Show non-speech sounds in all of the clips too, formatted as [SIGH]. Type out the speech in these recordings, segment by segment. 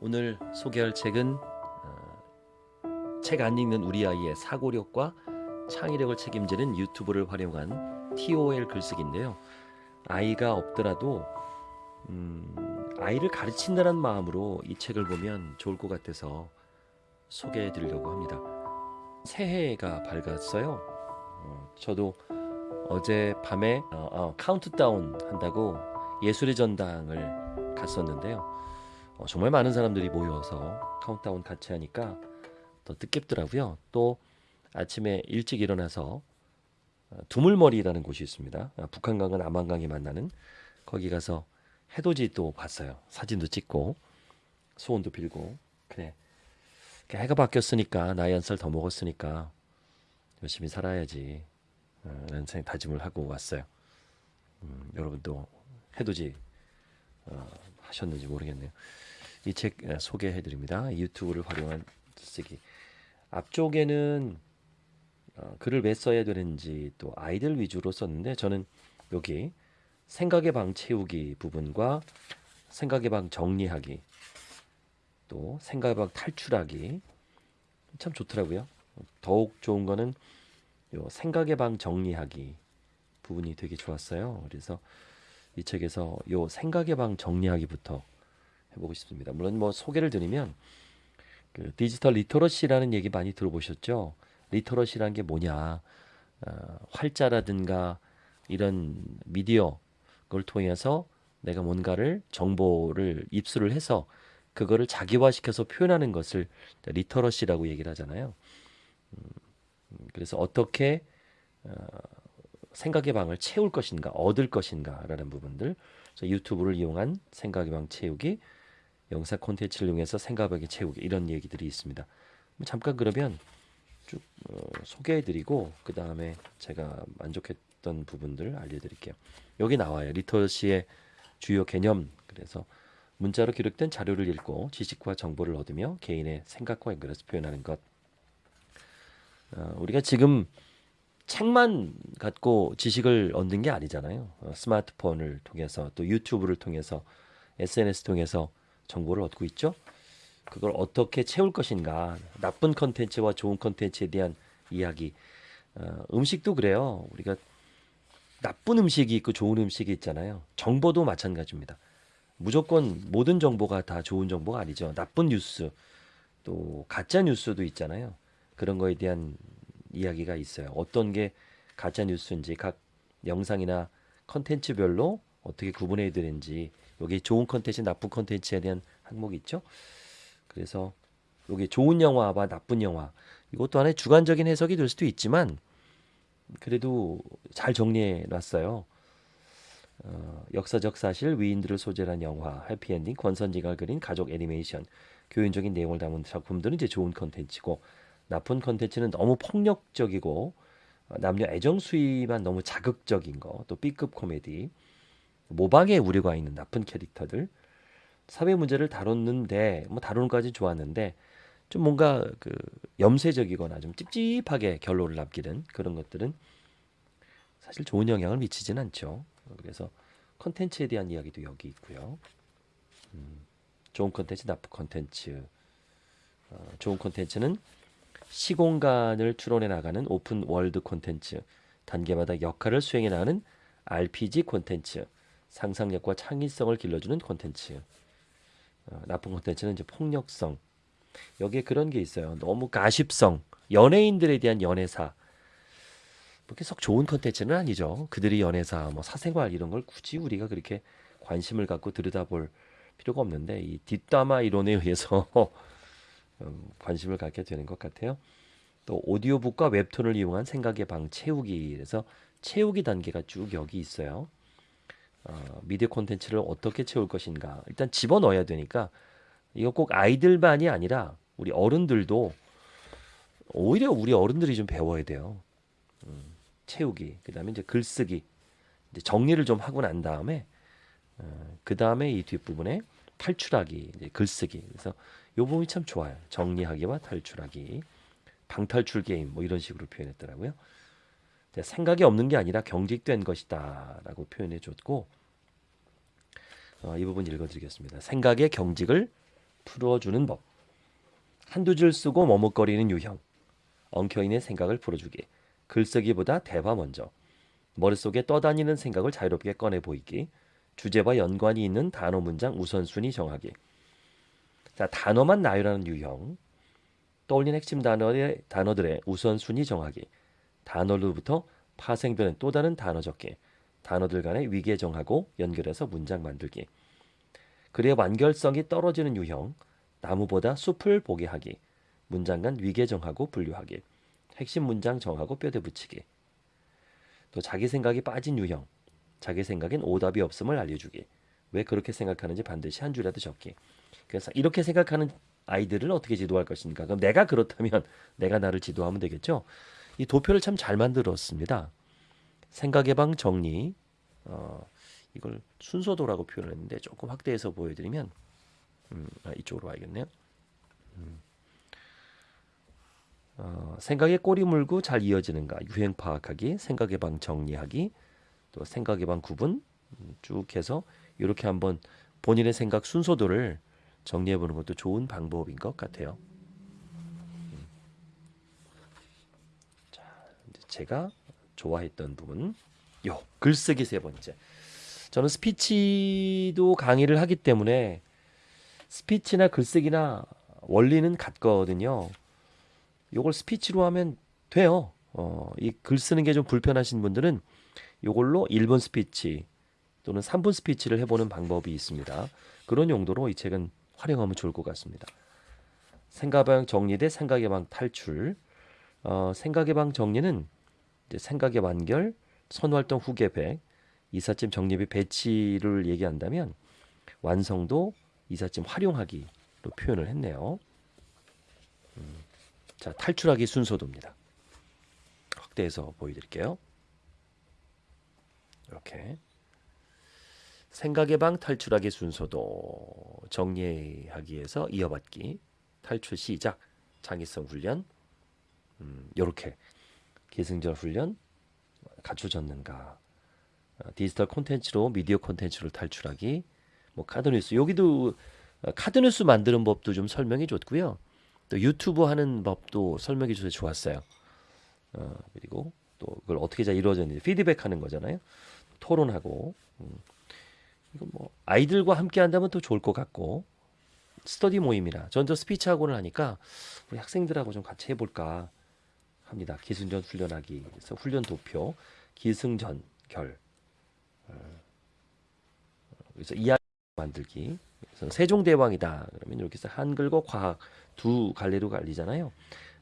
오늘 소개할 책은 어, 책 안 읽는 우리 아이의 사고력과 창의력을 책임지는 유튜브를 활용한 TOL 글쓰기인데요. 아이가 없더라도 음, 아이를 가르친다는 마음으로 이 책을 보면 좋을 것 같아서 소개해 드리려고 합니다. 새해가 밝았어요. 어, 저도 어제 밤에 어, 어, 카운트다운 한다고 예술의 전당을 갔었는데요. 어, 정말 많은 사람들이 모여서 카운트다운 같이 하니까 더 뜻깊더라고요. 또 아침에 일찍 일어나서 어, 두물머리라는 곳이 있습니다. 아, 북한강과 남한강이 만나는 거기 가서 해돋이 또 봤어요. 사진도 찍고 소원도 빌고 그래 해가 바뀌었으니까 나이 한 살 더 먹었으니까 열심히 살아야지 어, 라는 생각 다짐을 하고 왔어요. 음, 여러분도 해돋이 어, 하셨는지 모르겠네요. 이 책 소개해 드립니다. 유튜브를 활용한 쓰기. 앞쪽에는 어, 글을 왜 써야 되는지 또 아이들 위주로 썼는데 저는 여기 생각의 방 채우기 부분과 생각의 방 정리하기 또 생각의 방 탈출하기 참 좋더라고요. 더욱 좋은 거는 요 생각의 방 정리하기 부분이 되게 좋았어요. 그래서 이 책에서 요 생각의 방 정리하기부터 해보고 싶습니다. 물론 뭐 소개를 드리면 그 디지털 literacy라는 얘기 많이 들어보셨죠? literacy라는 게 뭐냐? 어, 활자라든가 이런 미디어 그걸 통해서 내가 뭔가를 정보를 입수를 해서 그거를 자기화시켜서 표현하는 것을 literacy라고 얘기를 하잖아요. 음, 그래서 어떻게 어, 생각의 방을 채울 것인가, 얻을 것인가라는 부분들. 유튜브를 이용한 생각의 방 채우기, 영상 콘텐츠를 이용해서 생각하기 채우기 이런 얘기들이 있습니다. 잠깐 그러면 쭉 어, 소개해드리고 그 다음에 제가 만족했던 부분들 알려드릴게요. 여기 나와요. 리터시의 주요 개념. 그래서 문자로 기록된 자료를 읽고 지식과 정보를 얻으며 개인의 생각과 연결해서 표현하는 것. 어, 우리가 지금 책만 갖고 지식을 얻는 게 아니잖아요. 어, 스마트폰을 통해서 또 유튜브를 통해서 SNS 통해서 정보를 얻고 있죠. 그걸 어떻게 채울 것인가? 나쁜 컨텐츠와 좋은 컨텐츠에 대한 이야기. 어, 음식도 그래요. 우리가 나쁜 음식이 있고 좋은 음식이 있잖아요. 정보도 마찬가지입니다. 무조건 모든 정보가 다 좋은 정보가 아니죠. 나쁜 뉴스 또 가짜 뉴스도 있잖아요. 그런 거에 대한 이야기가 있어요. 어떤 게 가짜 뉴스인지 각 영상이나 컨텐츠별로 어떻게 구분해야 되는지 여기 좋은 컨텐츠, 나쁜 컨텐츠에 대한 항목이 있죠. 그래서 여기 좋은 영화와 나쁜 영화 이것도 하나의 주관적인 해석이 될 수도 있지만 그래도 잘 정리해 놨어요. 어, 역사적 사실, 위인들을 소재로 한 영화, 해피엔딩, 권선지가 그린 가족 애니메이션, 교훈적인 내용을 담은 작품들은 이제 좋은 컨텐츠고 나쁜 컨텐츠는 너무 폭력적이고 어, 남녀 애정 수위만 너무 자극적인 거, 또 B급 코미디, 모방의 우려가 있는 나쁜 캐릭터들 사회 문제를 다뤘는데 뭐 다루는 까지 좋았는데 좀 뭔가 그 염세적이거나 좀 찝찝하게 결론을 남기는 그런 것들은 사실 좋은 영향을 미치진 않죠. 그래서 컨텐츠에 대한 이야기도 여기 있고요. 음, 좋은 컨텐츠, 나쁜 컨텐츠. 어, 좋은 컨텐츠는 시공간을 추론해 나가는 open world 콘텐츠, 단계마다 역할을 수행해 나가는 RPG 콘텐츠, 상상력과 창의성을 길러주는 콘텐츠. 어, 나쁜 콘텐츠는 이제 폭력성. 여기에 그런 게 있어요. 너무 가십성, 연예인들에 대한 연애사. 그렇게 썩 좋은 콘텐츠는 아니죠. 그들이 연애사, 뭐 사생활 이런 걸 굳이 우리가 그렇게 관심을 갖고 들여다볼 필요가 없는데 이 뒷담화 이론에 의해서 음, [LAUGHS] 관심을 갖게 되는 것 같아요. 또 오디오북과 웹툰을 이용한 생각의 방 채우기 그래서 채우기 단계가 쭉 여기 있어요. 어, 미디어 콘텐츠를 어떻게 채울 것인가 일단 집어넣어야 되니까 이거 꼭 아이들만이 아니라 우리 어른들도 오히려 우리 어른들이 좀 배워야 돼요. 음, 채우기 그다음에 이제 글쓰기 이제 정리를 좀 하고 난 다음에 어, 그 다음에 이 뒷부분에 탈출하기 이제 글쓰기 그래서 요 부분이 참 좋아요. 정리하기와 탈출하기 방탈출 게임 뭐 이런 식으로 표현했더라고요. 생각이 없는 게 아니라 경직된 것이다라고 표현해 줬고 어, 이 부분 읽어드리겠습니다. 생각의 경직을 풀어주는 법. 한두 줄 쓰고 머뭇거리는 유형. 엉켜있는 생각을 풀어주기. 글쓰기보다 대화 먼저. 머릿속에 떠다니는 생각을 자유롭게 꺼내 보이기. 주제와 연관이 있는 단어 문장 우선순위 정하기. 자, 단어만 나열하는 유형. 떠올린 핵심 단어의 단어들의 우선순위 정하기. 단어로부터 파생되는 또 다른 단어 적기. 단어들 간의 위계 정하고 연결해서 문장 만들기. 글의 완결성이 떨어지는 유형. 나무보다 숲을 보게 하기. 문장 간 위계 정하고 분류하기. 핵심 문장 정하고 뼈대 붙이기. 또 자기 생각이 빠진 유형. 자기 생각엔 오답이 없음을 알려주기. 왜 그렇게 생각하는지 반드시 한 줄이라도 적기. 그래서 이렇게 생각하는 아이들을 어떻게 지도할 것인가? 그럼 내가 그렇다면 [LAUGHS] 내가 나를 지도하면 되겠죠. 이 도표를 참 잘 만들었습니다. 생각의 방 정리. 어, 이걸 순서도라고 표현을 했는데 조금 확대해서 보여드리면 음, 아, 이쪽으로 와야겠네요. 음. 어, 생각에 꼬리 물고 잘 이어지는가 유행 파악하기, 생각의 방 정리하기, 또 생각의 방 구분 음, 쭉 해서 이렇게 한번 본인의 생각 순서도를 정리해 보는 것도 좋은 방법인 것 같아요. 음. 자, 제가 좋아했던 부분, 요 글쓰기 세 번째. 저는 스피치도 강의를 하기 때문에 스피치나 글쓰기나 원리는 같거든요. 요걸 스피치로 하면 돼요. 어, 이 글 쓰는 게 좀 불편하신 분들은 요걸로 1분 스피치 또는 3분 스피치를 해보는 방법이 있습니다. 그런 용도로 이 책은 활용하면 좋을 것 같습니다. 생각의 방 정리 대 생각의 방 탈출. 어, 생각의 방 정리는 생각의 완결, 선활동 후 계획, 이삿짐 정리 및 배치를 얘기한다면 완성도, 이삿짐 활용하기로 표현을 했네요. 음, 자, 탈출하기 순서도입니다. 확대해서 보여드릴게요. 이렇게 생각의 방 탈출하기 순서도 정리하기 위해서 이어받기 탈출 시작 창의성 훈련 음, 요렇게 기승전 훈련 갖춰졌는가? 어, 디지털 콘텐츠로 미디어 콘텐츠를 탈출하기 뭐 카드뉴스. 여기도 어, 카드뉴스 만드는 법도 좀 설명해 줬고요. 또 유튜브 하는 법도 설명해 줘서 좋았어요. 어, 그리고 또 그걸 어떻게 잘 이루어졌는지 피드백하는 거잖아요. 토론하고. 음. 이거 뭐 아이들과 함께 한다면 더 좋을 것 같고 스터디 모임이라 전 저 스피치 학원을 하니까 우리 학생들하고 좀 같이 해볼까 합니다. 기승전 훈련하기 그래서 훈련 도표 기승전 결 어, 그래서 이야기 만들기 그래서 세종대왕이다 그러면 이렇게 해서 한글과 과학 두 갈래로 갈리잖아요.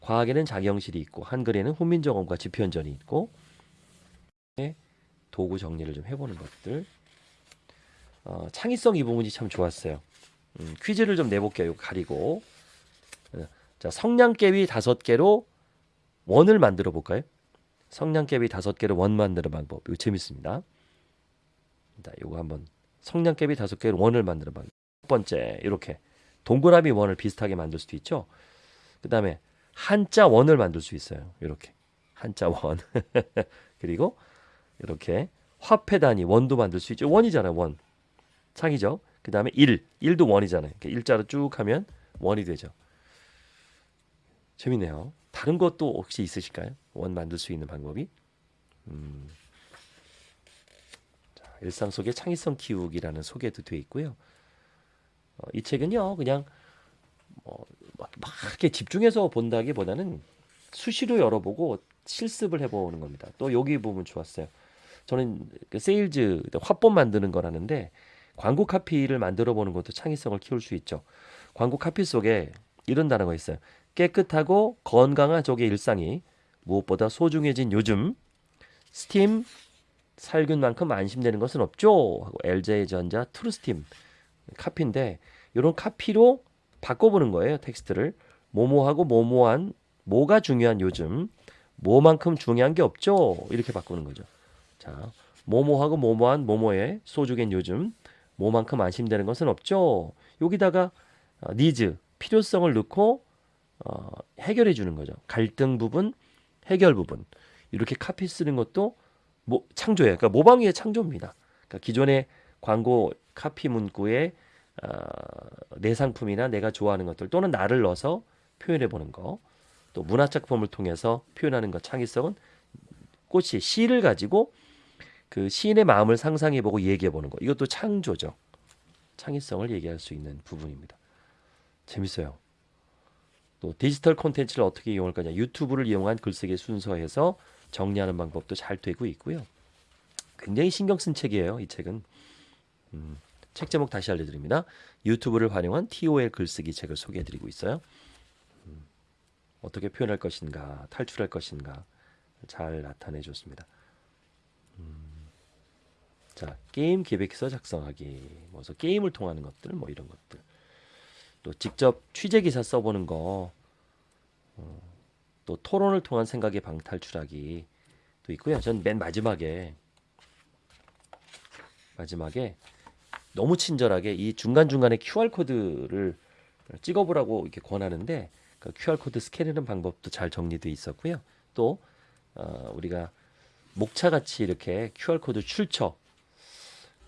과학에는 장영실이 있고 한글에는 훈민정음과 지편전이 있고 도구 정리를 좀 해보는 것들 어, 창의성 이 부분이 참 좋았어요. 음, 퀴즈를 좀 내볼게요. 가리고 어, 자 성냥개비 다섯 개로 원을 만들어 볼까요? 성냥개비 다섯 개로 원 만드는 방법 이거 재밌습니다. 자, 이거 한번 성냥개비 다섯 개로 원을 만드는 방법. 첫 번째 이렇게 동그라미 원을 비슷하게 만들 수도 있죠. 그 다음에 한자 원을 만들 수 있어요. 이렇게 한자 원 [LAUGHS] 그리고 이렇게 화폐 단위 원도 만들 수 있죠. 원이잖아요. 원. 창이죠. 그 다음에 1. 1도 원이잖아요. 이렇게 일자로 쭉 하면 원이 되죠. 재밌네요. 다른 것도 혹시 있으실까요? 원 만들 수 있는 방법이? 음. 자, 일상 속의 창의성 키우기라는 소개도 되어 있고요. 어, 이 책은요, 그냥 뭐, 막, 막 이렇게 집중해서 본다기보다는 수시로 열어보고 실습을 해보는 겁니다. 또 여기 부분 좋았어요. 저는 그 세일즈 화법 만드는 거라는데 광고 카피를 만들어 보는 것도 창의성을 키울 수 있죠. 광고 카피 속에 이런 단어가 있어요. 깨끗하고 건강한 쪽의 일상이 무엇보다 소중해진 요즘 스팀 살균만큼 안심되는 것은 없죠. 하고 LG전자 트루스팀 카피인데 이런 카피로 바꿔보는 거예요. 텍스트를 뭐뭐하고 뭐뭐한 뭐가 중요한 요즘 뭐만큼 중요한 게 없죠. 이렇게 바꾸는 거죠. 자, 뭐뭐하고 뭐뭐한 뭐뭐에 소중한 요즘 뭐만큼 안심되는 것은 없죠. 여기다가 어, 니즈 필요성을 넣고 어, 해결해 주는 거죠. 갈등 부분, 해결 부분 이렇게 카피 쓰는 것도 뭐 창조예요. 그러니까 모방위의 창조입니다. 그러니까 기존의 광고 카피 문구에 어, 내 상품이나 내가 좋아하는 것들 또는 나를 넣어서 표현해 보는 거. 또 문화 작품을 통해서 표현하는 것 창의성은 꽃이 시를 가지고 그 시인의 마음을 상상해 보고 얘기해 보는 거. 이것도 창조죠. 창의성을 얘기할 수 있는 부분입니다. 재밌어요. 또 디지털 콘텐츠를 어떻게 이용할 거냐. 유튜브를 이용한 글쓰기 순서에서 정리하는 방법도 잘 되고 있고요. 굉장히 신경 쓴 책이에요. 이 책은. 음, 책 제목 다시 알려드립니다. 유튜브를 활용한 TOL 글쓰기 책을 소개해드리고 있어요. 음, 어떻게 표현할 것인가, 탈출할 것인가 잘 나타내 줬습니다. 음, 자, 게임 기획서 작성하기, 뭐서 게임을 통하는 것들, 뭐 이런 것들. 또 직접 취재 기사 써보는 거, 어, 또 토론을 통한 생각의 방탈출하기 도 있고요. 전 맨 마지막에 마지막에 너무 친절하게 이 중간 중간에 QR 코드를 찍어보라고 이렇게 권하는데 그 QR 코드 스캔하는 방법도 잘 정리돼 있었고요. 또 어, 우리가 목차 같이 이렇게 QR 코드 출처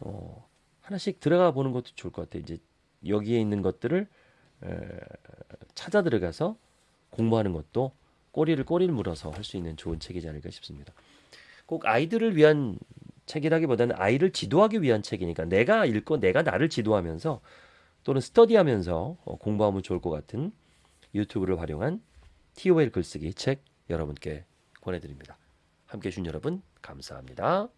어, 하나씩 들어가 보는 것도 좋을 것 같아요. 이제 여기에 있는 것들을 에, 찾아 들어가서 공부하는 것도 꼬리를 꼬리를 물어서 할 수 있는 좋은 책이지 않을까 싶습니다. 꼭 아이들을 위한 책이라기보다는 아이를 지도하기 위한 책이니까 내가 읽고 내가 나를 지도하면서 또는 스터디하면서 어, 공부하면 좋을 것 같은 유튜브를 활용한 TOL 글쓰기 책 여러분께 권해드립니다. 함께해 주신 여러분 감사합니다.